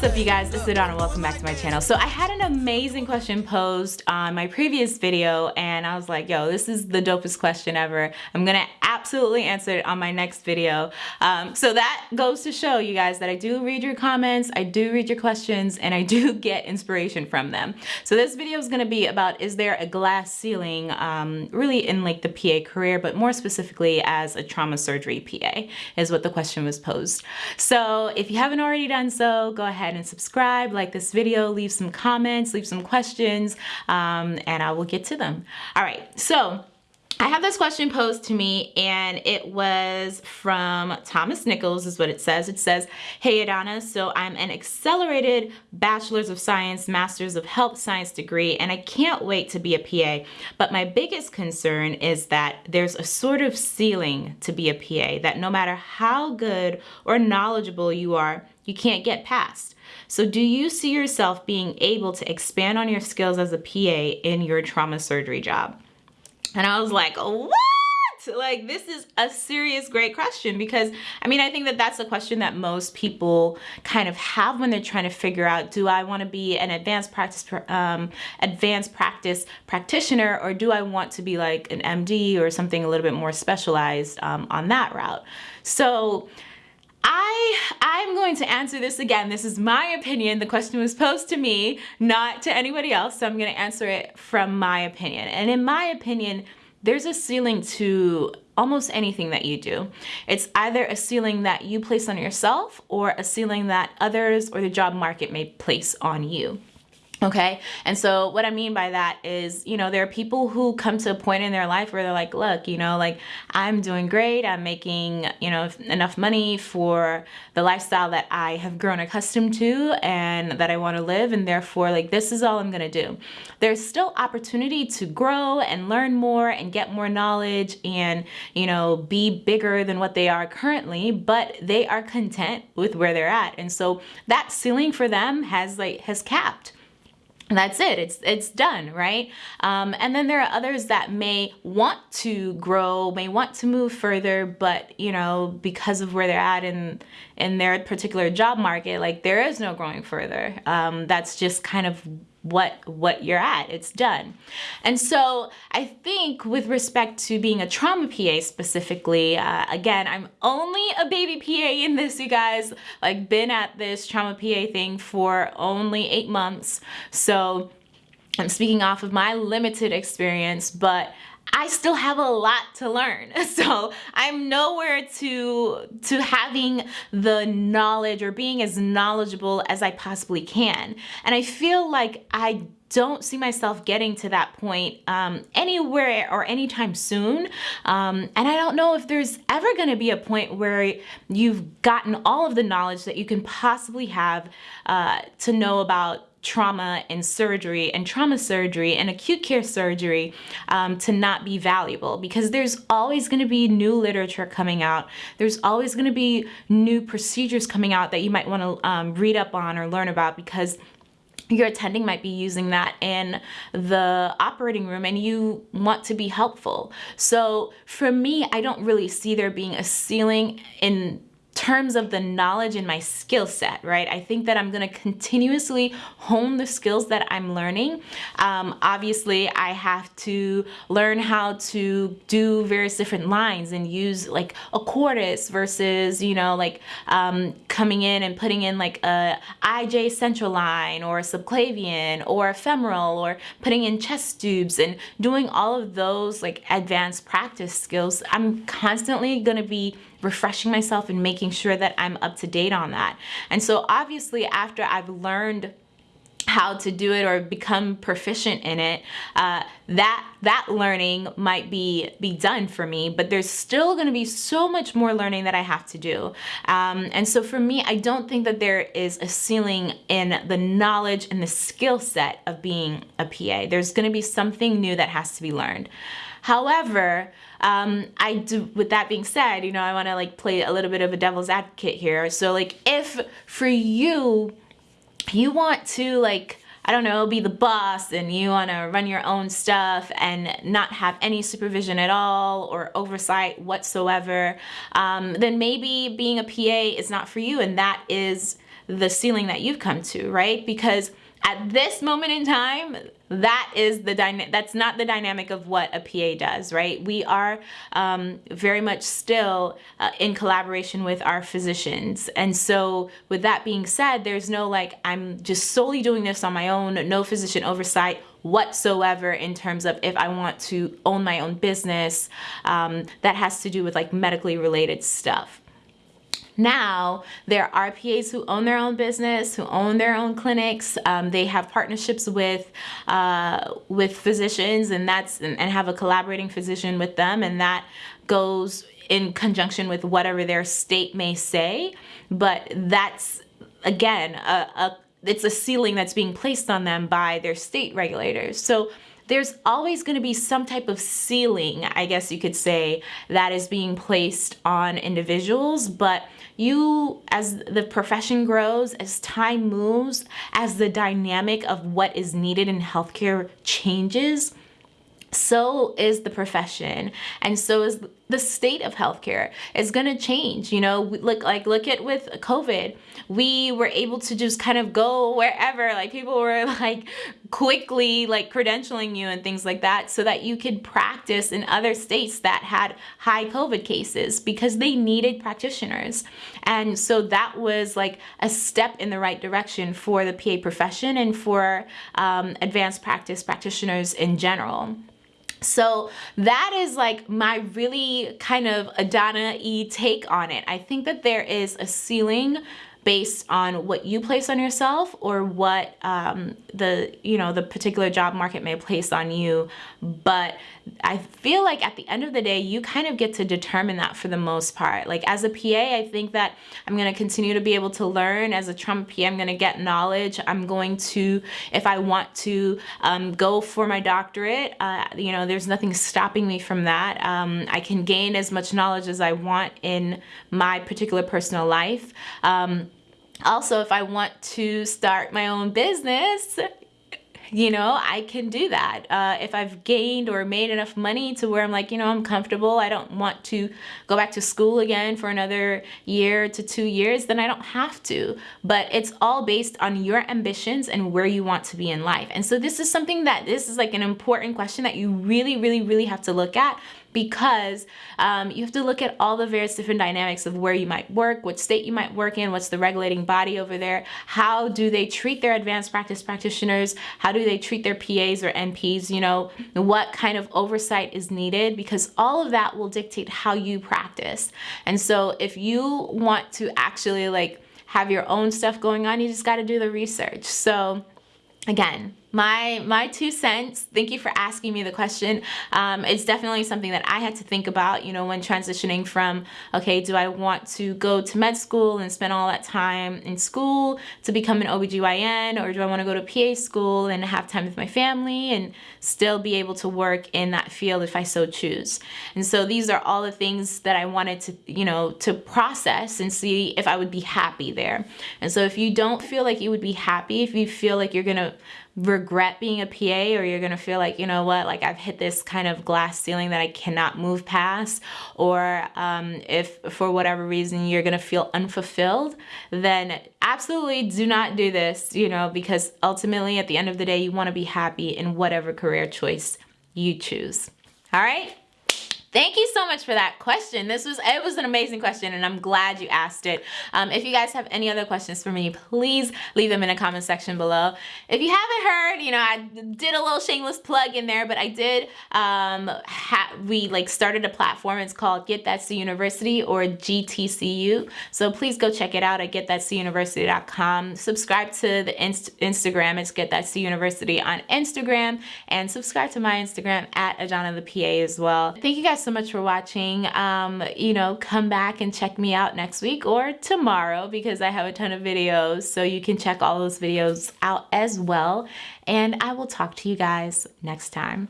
What's up you guys, it's Adana, welcome back to my channel. So I had an amazing question posed on my previous video and I was like, yo, this is the dopest question ever. I'm gonna absolutely answer it on my next video. Um, so that goes to show you guys that I do read your comments, I do read your questions, and I do get inspiration from them. So this video is gonna be about, is there a glass ceiling um, really in like the PA career, but more specifically as a trauma surgery PA is what the question was posed. So if you haven't already done so, go ahead ahead and subscribe, like this video, leave some comments, leave some questions, um, and I will get to them. All right, so I have this question posed to me and it was from Thomas Nichols is what it says. It says, Hey Adana, so I'm an accelerated Bachelor's of Science, Master's of Health Science degree and I can't wait to be a PA. But my biggest concern is that there's a sort of ceiling to be a PA that no matter how good or knowledgeable you are, you can't get past. So do you see yourself being able to expand on your skills as a PA in your trauma surgery job? And I was like, what? Like, this is a serious, great question because I mean, I think that that's a question that most people kind of have when they're trying to figure out, do I want to be an advanced practice, um, advanced practice practitioner, or do I want to be like an MD or something a little bit more specialized um, on that route? So, I, I'm going to answer this again. This is my opinion. The question was posed to me, not to anybody else. So I'm going to answer it from my opinion. And in my opinion, there's a ceiling to almost anything that you do. It's either a ceiling that you place on yourself or a ceiling that others or the job market may place on you. Okay. And so what I mean by that is, you know, there are people who come to a point in their life where they're like, look, you know, like I'm doing great. I'm making, you know, enough money for the lifestyle that I have grown accustomed to and that I want to live. And therefore, like, this is all I'm going to do. There's still opportunity to grow and learn more and get more knowledge and, you know, be bigger than what they are currently, but they are content with where they're at. And so that ceiling for them has like, has capped that's it. It's it's done right? Um, and then there are others that may want to grow may want to move further but you know because of where they're at in in their particular job market like there is no growing further. Um, that's just kind of what what you're at. It's done. And so i think with respect to being a trauma pa specifically uh, again i'm only a baby pa in this you guys. Like been at this trauma pa thing for only eight months. So i'm speaking off of my limited experience but I still have a lot to learn. So I'm nowhere to, to having the knowledge or being as knowledgeable as I possibly can. And I feel like I don't see myself getting to that point um, anywhere or anytime soon. Um, and I don't know if there's ever to be a point where you've gotten all of the knowledge that you can possibly have uh, to know about trauma and surgery and trauma surgery and acute care surgery um, to not be valuable because there's always going to be new literature coming out. There's always going to be new procedures coming out that you might want to um, read up on or learn about because your attending might be using that in the operating room and you want to be helpful. So for me, I don't really see there being a ceiling in terms of the knowledge and my skill set, right? I think that I'm gonna continuously hone the skills that I'm learning. Um, obviously, I have to learn how to do various different lines and use like a Cordis versus, you know, like um, coming in and putting in like a IJ central line or a subclavian or a femoral or putting in chest tubes and doing all of those like advanced practice skills. I'm constantly gonna be refreshing myself and making sure that I'm up to date on that. And so obviously after I've learned how to do it or become proficient in it uh, that that learning might be be done for me but there's still going to be so much more learning that I have to do. Um, and so for me I don't think that there is a ceiling in the knowledge and the skill set of being a PA there's going to be something new that has to be learned however um, I do, with that being said, you know, I want to like play a little bit of a devil's advocate here. So like if for you, you want to like, I don't know, be the boss and you want to run your own stuff and not have any supervision at all or oversight whatsoever, um, then maybe being a PA is not for you and that is the ceiling that you've come to, right? Because at this moment in time, that is the dynamic that's not the dynamic of what a PA does right? We are um, very much still uh, in collaboration with our physicians. And so with that being said there's no like I'm just solely doing this on my own no physician oversight whatsoever in terms of if I want to own my own business um, that has to do with like medically related stuff now, there are PAs who own their own business, who own their own clinics. Um, they have partnerships with uh, with physicians, and that's and, and have a collaborating physician with them, and that goes in conjunction with whatever their state may say. But that's again a, a it's a ceiling that's being placed on them by their state regulators. So there's always going to be some type of ceiling, I guess you could say, that is being placed on individuals. But you, as the profession grows, as time moves, as the dynamic of what is needed in healthcare changes, so is the profession and so is the state of healthcare is going to change you know? Look like look at with covid we were able to just kind of go wherever like people were like quickly like credentialing you and things like that so that you could practice in other states that had high covid cases because they needed practitioners. And so that was like a step in the right direction for the PA profession and for um, advanced practice practitioners in general so that is like my really kind of Adana-y take on it. I think that there is a ceiling based on what you place on yourself or what um, the you know the particular job market may place on you but I feel like at the end of the day you kind of get to determine that for the most part. Like as a PA I think that I'm gonna continue to be able to learn. As a trauma PA I'm gonna get knowledge. I'm going to if I want to um, go for my doctorate uh, you know there's nothing stopping me from that. Um, I can gain as much knowledge as I want in my particular personal life. Um, also, if I want to start my own business, you know, I can do that. Uh, if I've gained or made enough money to where I'm like, you know, I'm comfortable, I don't want to go back to school again for another year to two years, then I don't have to. But it's all based on your ambitions and where you want to be in life. And so this is something that this is like an important question that you really, really, really have to look at because um, you have to look at all the various different dynamics of where you might work, what state you might work in, what's the regulating body over there, how do they treat their advanced practice practitioners, how do they treat their PAs or NPs, you know, what kind of oversight is needed because all of that will dictate how you practice. And so if you want to actually like have your own stuff going on, you just got to do the research. So again, my my two cents thank you for asking me the question. Um, it's definitely something that I had to think about you know when transitioning from okay do I want to go to med school and spend all that time in school to become an OBGYN or do I want to go to PA school and have time with my family and still be able to work in that field if I so choose? And so these are all the things that I wanted to you know to process and see if I would be happy there. And so if you don't feel like you would be happy if you feel like you're gonna regret being a PA or you're gonna feel like, you know what, like I've hit this kind of glass ceiling that I cannot move past, or um, if for whatever reason you're gonna feel unfulfilled, then absolutely do not do this, you know, because ultimately at the end of the day, you wanna be happy in whatever career choice you choose. All right? Thank you so much for that question. This was, it was an amazing question and I'm glad you asked it. Um, if you guys have any other questions for me, please leave them in the comment section below. If you haven't heard, you know, I did a little shameless plug in there, but I did, um, we like started a platform. It's called Get That C University or GTCU. So please go check it out at getthatcuniversity.com. Subscribe to the inst Instagram. It's Get That C University on Instagram and subscribe to my Instagram at Adana the PA as well. Thank you guys guys so much for watching. Um, you know, come back and check me out next week or tomorrow because I have a ton of videos. So you can check all those videos out as well. And I will talk to you guys next time.